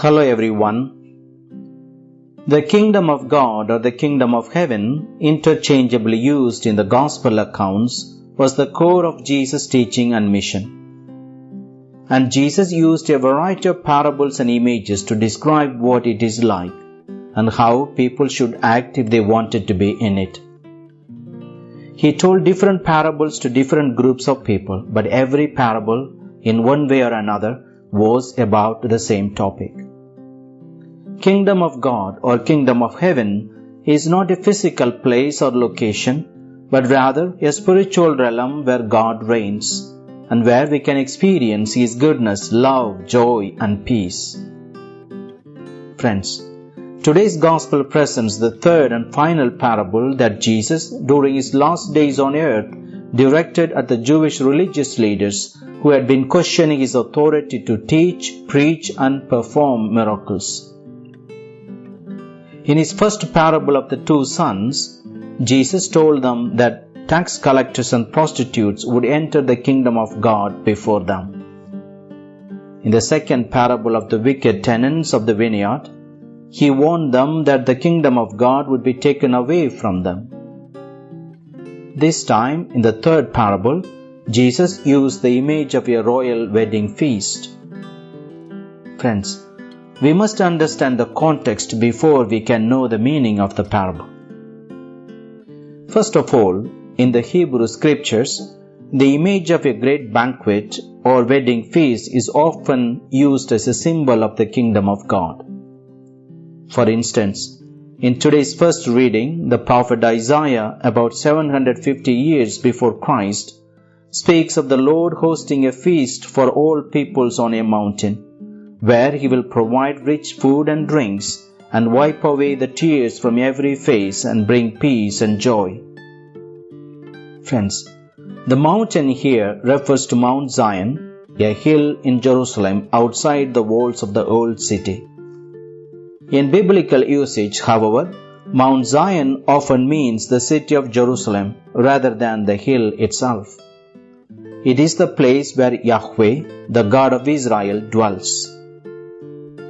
Hello everyone. The kingdom of God or the kingdom of heaven, interchangeably used in the gospel accounts, was the core of Jesus' teaching and mission. And Jesus used a variety of parables and images to describe what it is like and how people should act if they wanted to be in it. He told different parables to different groups of people, but every parable, in one way or another, was about the same topic. Kingdom of God or Kingdom of Heaven is not a physical place or location, but rather a spiritual realm where God reigns and where we can experience His goodness, love, joy, and peace. Friends, Today's Gospel presents the third and final parable that Jesus, during his last days on earth, directed at the Jewish religious leaders who had been questioning his authority to teach, preach, and perform miracles. In his first parable of the two sons, Jesus told them that tax collectors and prostitutes would enter the kingdom of God before them. In the second parable of the wicked tenants of the vineyard, he warned them that the kingdom of God would be taken away from them. This time, in the third parable, Jesus used the image of a royal wedding feast. Friends, we must understand the context before we can know the meaning of the parable. First of all, in the Hebrew scriptures, the image of a great banquet or wedding feast is often used as a symbol of the kingdom of God. For instance, in today's first reading, the prophet Isaiah, about 750 years before Christ, speaks of the Lord hosting a feast for all peoples on a mountain, where he will provide rich food and drinks and wipe away the tears from every face and bring peace and joy. Friends, the mountain here refers to Mount Zion, a hill in Jerusalem outside the walls of the old city. In biblical usage, however, Mount Zion often means the city of Jerusalem rather than the hill itself. It is the place where Yahweh, the God of Israel, dwells.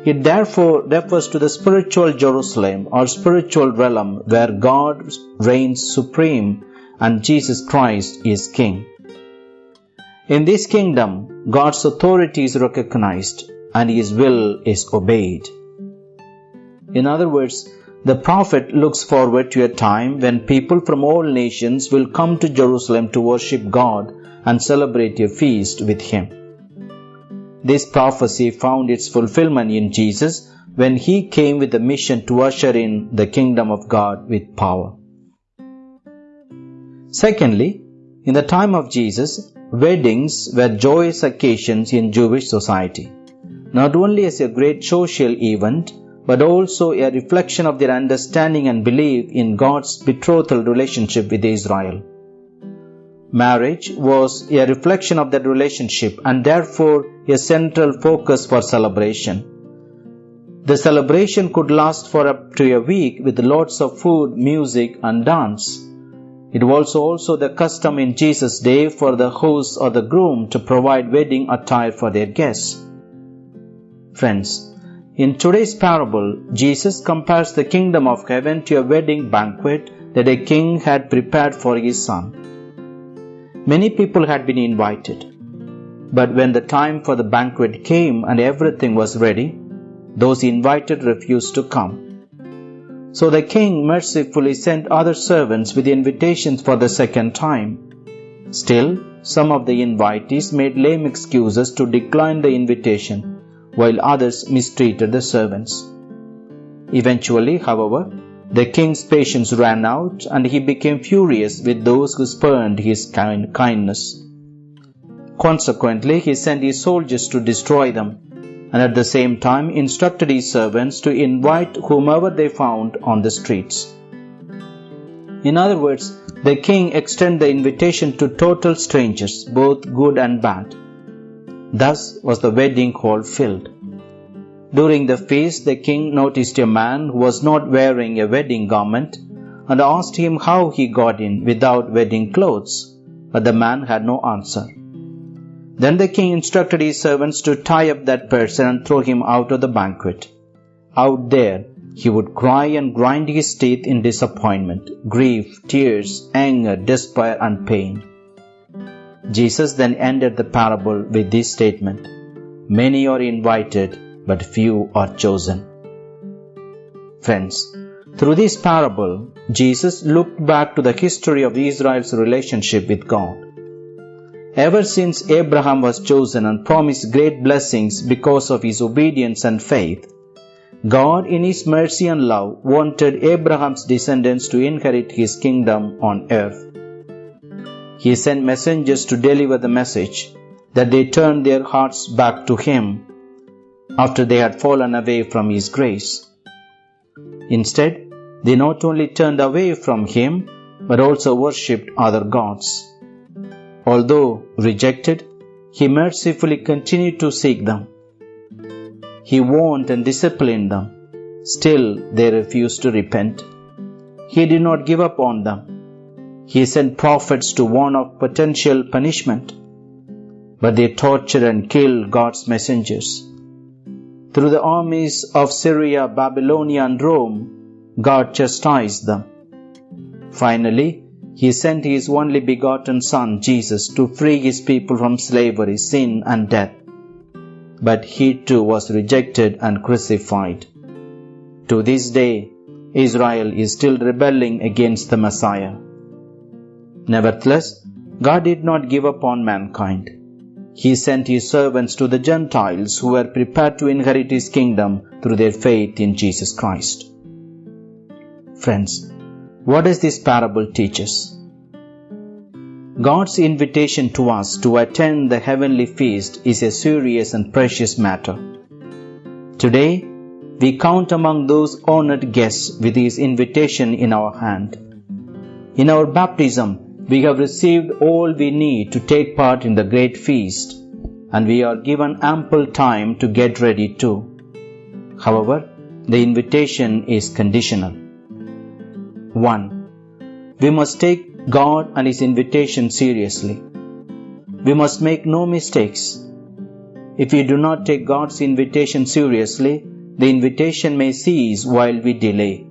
It therefore refers to the spiritual Jerusalem or spiritual realm where God reigns supreme and Jesus Christ is King. In this kingdom, God's authority is recognized and His will is obeyed. In other words, the prophet looks forward to a time when people from all nations will come to Jerusalem to worship God and celebrate a feast with Him. This prophecy found its fulfillment in Jesus when He came with a mission to usher in the kingdom of God with power. Secondly, in the time of Jesus, weddings were joyous occasions in Jewish society, not only as a great social event but also a reflection of their understanding and belief in God's betrothal relationship with Israel. Marriage was a reflection of that relationship and therefore a central focus for celebration. The celebration could last for up to a week with lots of food, music, and dance. It was also the custom in Jesus' day for the host or the groom to provide wedding attire for their guests. Friends, in today's parable, Jesus compares the kingdom of heaven to a wedding banquet that a king had prepared for his son. Many people had been invited, but when the time for the banquet came and everything was ready, those invited refused to come. So the king mercifully sent other servants with invitations for the second time. Still, some of the invitees made lame excuses to decline the invitation while others mistreated the servants. Eventually, however, the king's patience ran out and he became furious with those who spurned his kind kindness. Consequently, he sent his soldiers to destroy them and at the same time instructed his servants to invite whomever they found on the streets. In other words, the king extended the invitation to total strangers, both good and bad. Thus was the wedding hall filled. During the feast, the king noticed a man who was not wearing a wedding garment and asked him how he got in without wedding clothes, but the man had no answer. Then the king instructed his servants to tie up that person and throw him out of the banquet. Out there, he would cry and grind his teeth in disappointment, grief, tears, anger, despair, and pain. Jesus then ended the parable with this statement Many are invited, but few are chosen. Friends, through this parable, Jesus looked back to the history of Israel's relationship with God. Ever since Abraham was chosen and promised great blessings because of his obedience and faith, God, in His mercy and love, wanted Abraham's descendants to inherit His kingdom on earth. He sent messengers to deliver the message that they turned their hearts back to Him after they had fallen away from His grace. Instead, they not only turned away from Him, but also worshipped other gods. Although rejected, he mercifully continued to seek them. He warned and disciplined them. Still, they refused to repent. He did not give up on them. He sent prophets to warn of potential punishment. But they tortured and killed God's messengers. Through the armies of Syria, Babylonia, and Rome, God chastised them. Finally, he sent his only begotten Son, Jesus, to free his people from slavery, sin, and death. But he too was rejected and crucified. To this day, Israel is still rebelling against the Messiah. Nevertheless, God did not give up on mankind. He sent his servants to the Gentiles who were prepared to inherit his kingdom through their faith in Jesus Christ. Friends, what does this parable teach us? God's invitation to us to attend the heavenly feast is a serious and precious matter. Today, we count among those honored guests with His invitation in our hand. In our baptism, we have received all we need to take part in the great feast, and we are given ample time to get ready too. However, the invitation is conditional. 1. We must take God and His invitation seriously. We must make no mistakes. If we do not take God's invitation seriously, the invitation may cease while we delay.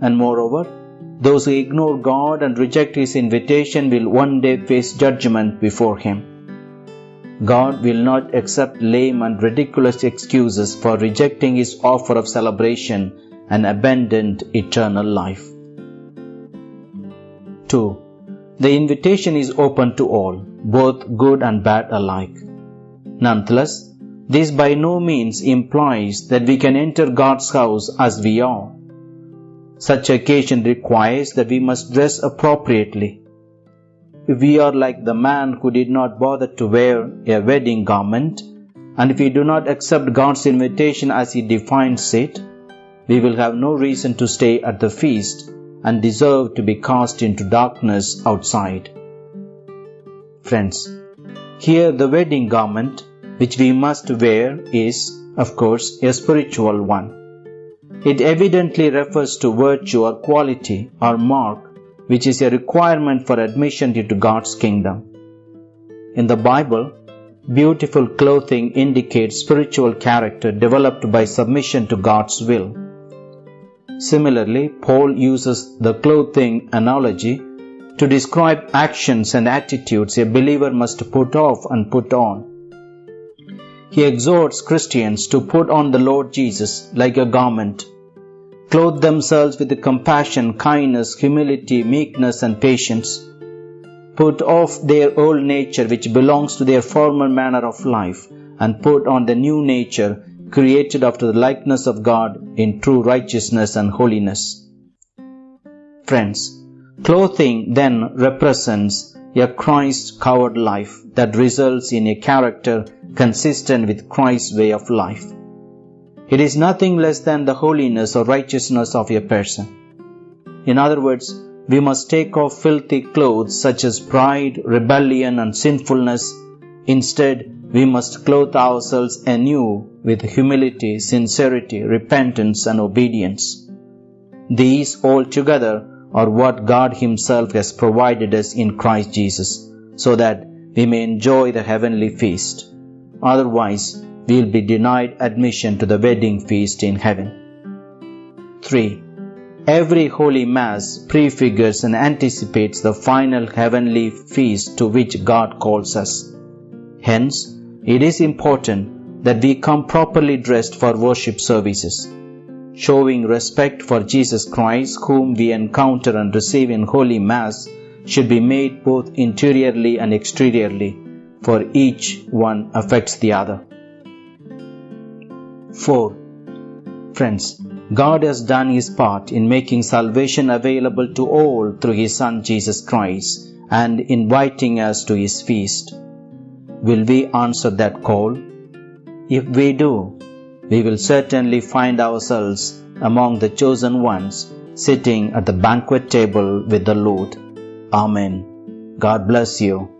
And moreover, those who ignore God and reject His invitation will one day face judgment before Him. God will not accept lame and ridiculous excuses for rejecting His offer of celebration and abandoned eternal life. 2. The invitation is open to all, both good and bad alike. Nonetheless, this by no means implies that we can enter God's house as we are. Such occasion requires that we must dress appropriately. If we are like the man who did not bother to wear a wedding garment, and if we do not accept God's invitation as He defines it, we will have no reason to stay at the feast and deserve to be cast into darkness outside. Friends, here the wedding garment which we must wear is, of course, a spiritual one. It evidently refers to virtue or quality or mark which is a requirement for admission into God's kingdom. In the Bible, beautiful clothing indicates spiritual character developed by submission to God's will. Similarly, Paul uses the clothing analogy to describe actions and attitudes a believer must put off and put on. He exhorts Christians to put on the Lord Jesus like a garment, clothe themselves with compassion, kindness, humility, meekness, and patience, put off their old nature which belongs to their former manner of life, and put on the new nature created after the likeness of God in true righteousness and holiness. Friends, clothing then represents a Christ covered life that results in a character consistent with Christ's way of life. It is nothing less than the holiness or righteousness of a person. In other words, we must take off filthy clothes such as pride, rebellion, and sinfulness. Instead, we must clothe ourselves anew with humility, sincerity, repentance, and obedience. These all together are what God Himself has provided us in Christ Jesus, so that we may enjoy the heavenly feast. Otherwise, we will be denied admission to the wedding feast in heaven. 3. Every Holy Mass prefigures and anticipates the final heavenly feast to which God calls us. Hence, it is important that we come properly dressed for worship services. Showing respect for Jesus Christ, whom we encounter and receive in Holy Mass, should be made both interiorly and exteriorly, for each one affects the other. 4. Friends, God has done His part in making salvation available to all through His Son Jesus Christ and inviting us to His feast. Will we answer that call? If we do, we will certainly find ourselves among the chosen ones sitting at the banquet table with the Lord. Amen. God bless you.